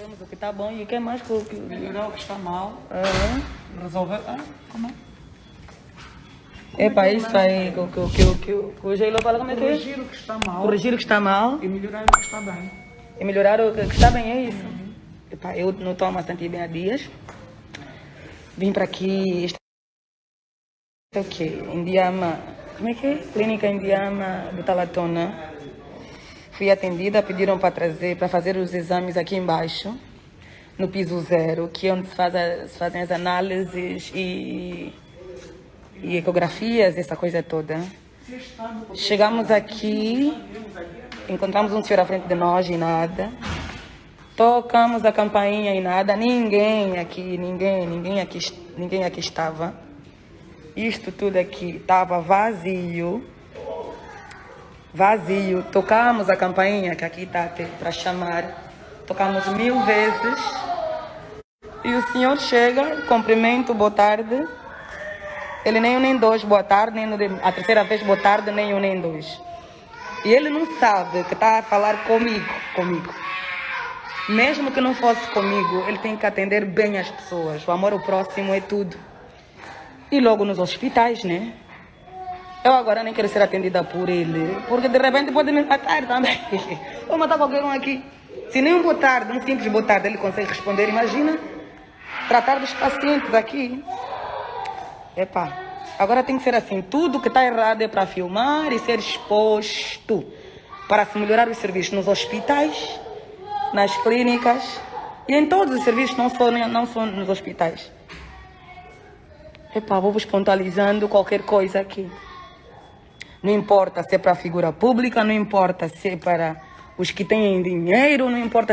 Vemos o que está bom e o que é mais que o que... Melhorar o que está mal, resolver. Ah, como é? Epa, isso aí, que, o- que, o- que, o- que, o- que o Geilo fala como é que é? Corrigir o que está mal Corrigir o que está mal e melhorar o que está bem. e melhorar o que, que está bem, é isso. Epa, eu não estou bastante bem há dias. Vim para aqui, é o quê? Indiama, como é que é? Clínica Indiama do Talatona. Fui atendida, pediram para trazer, para fazer os exames aqui embaixo, no piso zero, que é onde se, faz a- se fazem as análises e, e ecografias, essa coisa toda. Chegamos aqui, encontramos um senhor à frente de nós e nada. Tocamos a campainha e nada, ninguém aqui, ninguém, ninguém aqui, ninguém aqui estava. Isto tudo aqui estava vazio. Vazio. Tocamos a campainha que aqui está para chamar. Tocamos mil vezes. E o senhor chega, cumprimento, boa tarde. Ele nem um nem dois, boa tarde, nem a terceira vez, boa tarde, nem um nem dois. E ele não sabe que está a falar comigo, comigo. Mesmo que não fosse comigo, ele tem que atender bem as pessoas. O amor ao próximo é tudo. E logo nos hospitais, né? Eu agora nem quero ser atendida por ele, porque de repente pode me matar também. Vou matar qualquer um aqui. Se nem um boa tarde, um simples boa tarde ele consegue responder, imagina tratar dos pacientes aqui. Epá, agora tem que ser assim, tudo que está errado é para filmar e ser exposto para se melhorar os serviços nos hospitais, nas clínicas e em todos os serviços, não só, não só nos hospitais. Epá, vou-vos pontualizando qualquer coisa aqui. Não importa se é para a figura pública, não importa se é para os que têm dinheiro, não importa